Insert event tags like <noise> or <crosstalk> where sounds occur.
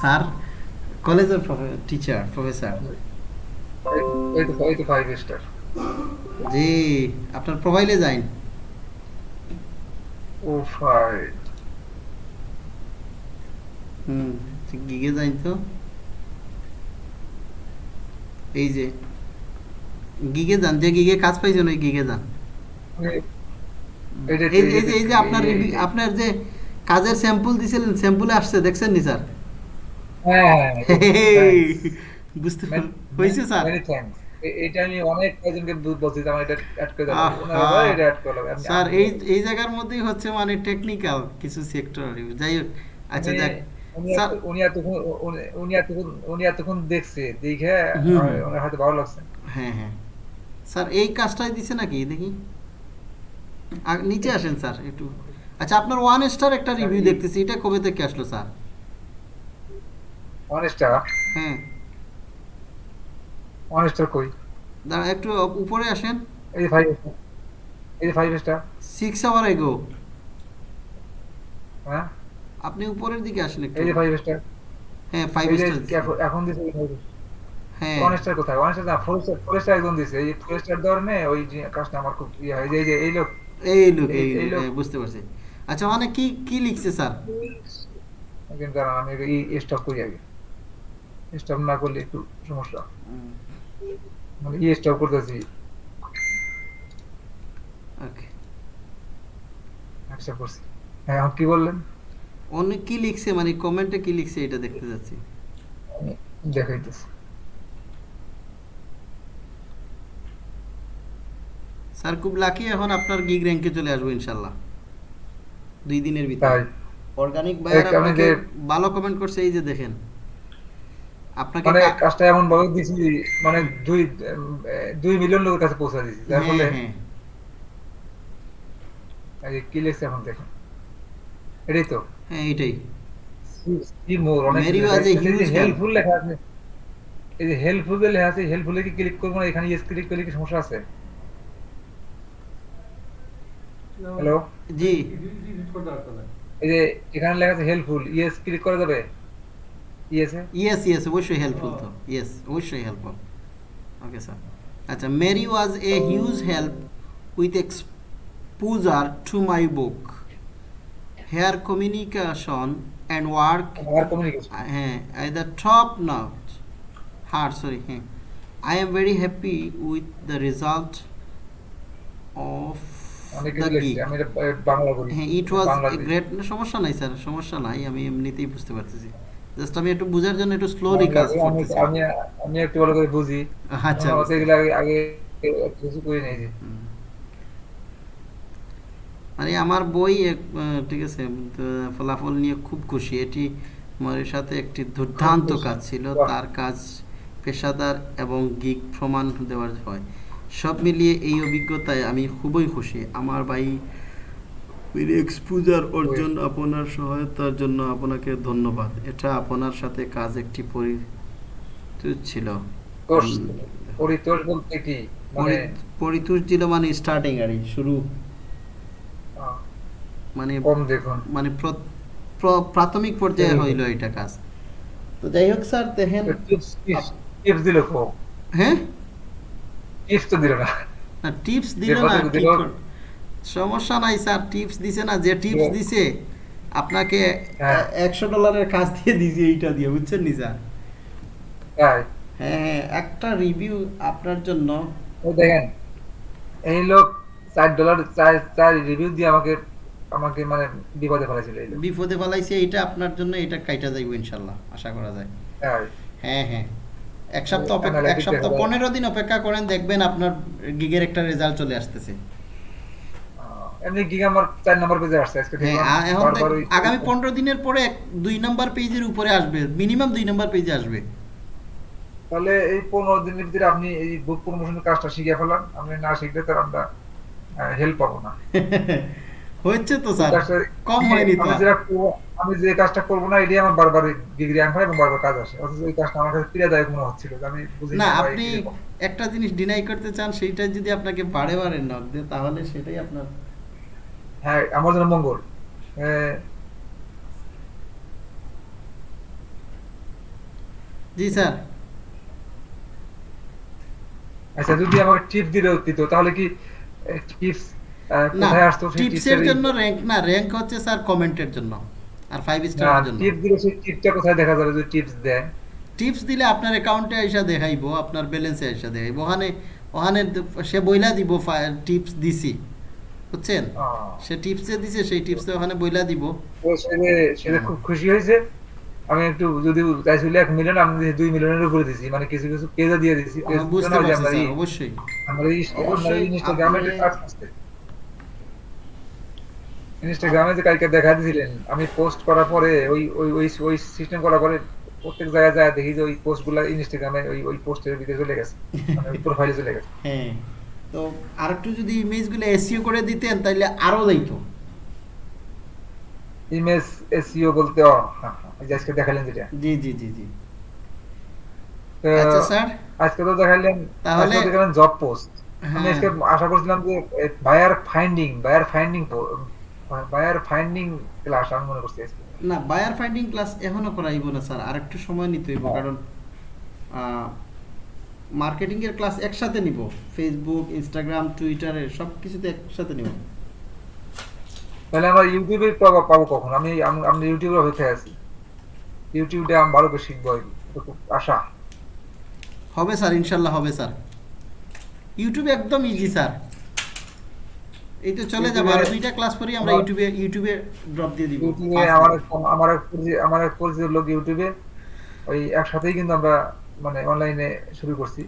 Sir. কলেজের teacher professor জি আপনার প্রোফাইলে যাইন। হুম গিগে যাইন তো। এই যে গিগে যান যে গিগে কাজ পাইছেন ওই গিগে যান। এই যে- এই যে আপনার আপনার যে কাজের স্যাম্পল দিছিলেন স্যাম্পলে আসছে দেখছেন নি স্যার? হ্যাঁ বুঝতে হয়েছে স্যার? Many thanks. এ- এটা আমি অনেক কয়জনকে বলছি আমার এটা অ্যাড করে দাও। আহা। ওনারা বলে এটা অ্যাড করে স্যার এই এই জায়গার মধ্যেই হচ্ছে মানে টেকনিক্যাল কিছু সেক্টর যাই হোক আচ্ছা উনি- উনি স্যার এত- উনি এতক্ষণ উনি- উনি এতক্ষণ উনি এতক্ষণ দেখছে দেখে ওনার হয়তো ভালো লাগছে। হ্যাঁ হ্যাঁ। স্যার এই কাজটাই দিছে নাকি? দেখি। নিচে আসেন স্যার একটু। আচ্ছা আপনার ওয়ান স্টার একটা রিভিউ দেখতেছি এটা কবে থেকে আসলো স্যার? হ্যাঁ। অনেস্টার কই? দাঁড়া একটু উপরে আসেন। এই ফাইভ এই ফাইভ স্টার সিক্স আওয়ার এগো। হ্যাঁ? আপনি উপরের দিকে আসেন একটু। এই ফাইভ স্টার হ্যাঁ ফাইভ স্টার এখন- এখন দিছে ফাইভ অনেস্টার কোথায়? অনেস্টার না ফোর স্টার ফোর স্টার একদম দিছে। এই ফোর স্টার ধরনে ওই কাজটা আমার খুব হয়। এই যে- এই লোক। এই লোক এই এই- এই লোক, লোক। বুঝতে পারছি। আচ্ছা মানে কি কি লিখছে স্যার? আমি এই স্টপ করি আগে। স্টপ না করলে একটু সমস্যা। মানে ই স্টপ করতেছি। ওকে অ্যাকসেপ্ট করছি। হ্যাঁ এখন কি বললেন? অনেক কি লিখছে মানে কমেন্টে কি লিখছে এটা দেখতে যাচ্ছি। দেখাইতেছি। স্যার খুব লাকি এখন আপনার গিগ র্যাঙ্কে চলে আসব ইনশাল্লাহ দুই দিনের ভিতরে। অর্গানিক বায়ার আপনাকে ভালো কমেন্ট করছে এই যে দেখেন। আপনাকে মানে কাজটা এমন ভাবে দিছি মানে দুই দুই মিলিয়ন লোকের কাছে পৌঁছে দিছি। যার হ্যাঁ, ফলে হ্যাঁ। কি লিখছে এখন দেখেন। এটাই তো। হ্যাঁ মোর অনেক huge হেল্পফুল লেখা আছে। এই যে হেল্পফুল লেখা আছে হেল্পফুলে কি ক্লিক করব না? এখানে ইয়েস ক্লিক করলে কি সমস্যা আছে? হ্যালো জি। এই যে এখানে লেখা আছে হেল্পফুল ইয়েস ক্লিক করা যাবে? ইয়েসে ইয়েস অবশ্যই হেল্পফুল তো ইয়েস অবশ্যই হেল্পফুল ওকে স্যার আচ্ছা Mary was a huge help with exposure to my book here communication and work হ্যাঁ at the top note hard sorry হ্যাঁ I am very happy with the result of অনেক the কিছু লিখছে gig আমি এটা আহ, বাংলা বলি হ্যাঁ ইট ওয়াজ। গ্রেট সমস্যা নাই স্যার সমস্যা নাই আমি এমনিতেই বুঝতে পারতেছি। জাস্ট আমি একটু বোঝার জন্য একটু স্লোলি কাজ করতেছি। আমি আমি একটু ভালো করে বুঝি। আচ্ছা এগুলো আগে আগে কিছু করে নিয়েছি হুম। মানে আমার বই ঠিক আছে ফলাফল নিয়ে খুব খুশি। এটি মরের সাথে একটি দুর্দান্ত কাজ ছিল। তার কাজ পেশাদার এবং গিগ প্রমাণ দেওয়ার হয়। সব মিলিয়ে এই অভিজ্ঞতায় আমি খুবই খুশি। আমার ভাই এক্সপোজার অর্জন আপনার সহায়তার জন্য আপনাকে ধন্যবাদ। এটা আপনার সাথে কাজ একটি ছিল। তোষ বলতে কি? মানে ছিল মানে স্টার্টিং আর শুরু। মানে মানে প্র- প্র- প্রাথমিক পর্যায়ে হুম। হইল এটা কাজ। তো যাই হোক স্যার দেখেন টিপস টিপস দিল হ্যাঁ? টিপস তো দিল না। না টিপস দিল না কতটুকু কি দিল? কর- সমস্যা নাই স্যার টিপস দিছে না যে টিপস দিছে আপনাকে। একশো ডলারের কাজ দিয়ে দিয়েছি এইটা দিয়ে বুঝছেন নি স্যার? হ্যাঁ হ্যাঁ একটা রিভিউ আপনার জন্য। ও দেখেন এই লোক চার ডলার চার চার রিভিউ দিয়ে আমাকে আমাকে মানে বিপদে ফেলেছিল এই লোক। বিপদে ফেলাইছে এইটা আপনার জন্য এটা কাইটা যাইব ইনশাল্লাহ আশা করা যায়। হ্যাঁ হ্যাঁ এক সপ্তাহ অপেক্ষা এক সপ্তাহ। পনেরো দিন অপেক্ষা করেন দেখবেন আপনার গিগের একটা রেজাল্ট চলে আসতেছে। আহ, এমনি গিগ আমার নম্বর পেজে আসছে আজকে হ্যাঁ আগামী পনেরো দিনের পরে নাম্বার পেজের উপরে আসবে মিনিমাম নাম্বার পেজে আসবে। তাহলে এই পনেরো দিনের ভিতরে আপনি এই বুক প্রমোশনের কাজটা শিখে ফেলান আপনি না শিখলে তো আমরা হেল্প পাবো না। <laughs> হচ্ছে তো স্যার কম হয়নি তো। আমি যে কাজটা করব না এটাই আমার বারবার ডিগ্রি আন হয় এবং বারবার কাজ আসে। অথচ ওই কাজটা আমার কাছে পীড়াদায়ক মনে হচ্ছিল আমি বুঝি না আপনি একটা জিনিস ডিনাই করতে চান সেইটা যদি আপনাকে বারে বারে নক দেয় তাহলে সেটাই আপনার হ্যাঁ আমার জন্য মঙ্গল। জি স্যার। আচ্ছা যদি আমাকে টিপস দিলে দিত তাহলে কি টিপস কোথায় আসতো টিপসের জন্য র্যাঙ্ক না র্যাঙ্ক হচ্ছে স্যার কমেন্টের জন্য আর স্টারের জন্য। টিপস দিলে সেই টিপসটা কোথায় দেখা যাবে যদি টিপস দেয় টিপস দিলে আপনার অ্যাকাউন্টে আইসা দেখাইবো আপনার ব্যালেন্সে আইসা দেখাইবো। ওখানে ওখানে সে বইলা দিব টিপস দিছি। বুঝছেন? সে টিপসে দিছে সেই টিপসে ওখানে বইলা দিব। তো সেটা সেটা খুব খুশি হয়েছে আমি একটু যদি চাইছিল এক মিলিয়ন আমি দুই মিলিয়নের উপরে দিছি মানে কিছু কিছু পেজে দিয়ে দিছি পেজ হ্যাঁ, অবশ্যই। ইনস্টাগ্রামে ইনস্টাগ্রামে যে কালকে দেখা দিয়েছিলেন আমি পোস্ট করার পরে ওই ওই ওই ওই সিস্টেম করার পরে প্রত্যেক জায়গায় যায় দেখি যে ওই পোস্টগুলো ইনস্টাগ্রামে ওই ওই পোস্টের ভিতরে চলে গেছে মানে প্রোফাইলে চলে গেছে। হ্যাঁ। তো আরেকটু যদি ইমেজগুলো এসিও করে দিতেন তাহলে আরও যাইতো। ইমেজ এসইও বলতে ও হ্যাঁ হ্যাঁ, আজকে দেখালেন যেটা। জি জি জি জি। আচ্ছা স্যার। আজকে তো দেখালেন তাহলে- দেখালেন জব পোস্ট আমি হ্যাঁ। আজকে আশা করছিলাম যে buyer finding buyer finding buyer finding class আমি মনে করছি না বায়ার ফাইন্ডিং ক্লাস এখনও করাইব না স্যার। আর একটু সময় নিতে হইব। কারণ মার্কেটিং এর ক্লাস একসাথে নিব। ফেসবুক ইনস্টাগ্রাম টুইটারে সব কিছুতে একসাথে নিব। তাহলে আমরা ইউটিউবে পাবো পাবো কখন? আমি আম- ইউটিউবে অপেক্ষায় আছি। ইউটিউবে আমি ভালো করে শিখব আশা। হবে স্যার ইনশাল্লাহ হবে স্যার। ইউটিউবে একদম ইজি স্যার। এই তো চলে যাবে। আর দুইটা ক্লাস পরেই আমরা ইউটিউবে ইউটিউবে ড্রপ দিয়ে দিব। আমার। আমার পরিচিত আমার পরিচিত লোক ইউটিউবে ওই একসাথেই কিন্তু আমরা মানে অনলাইনে শুরু করছি।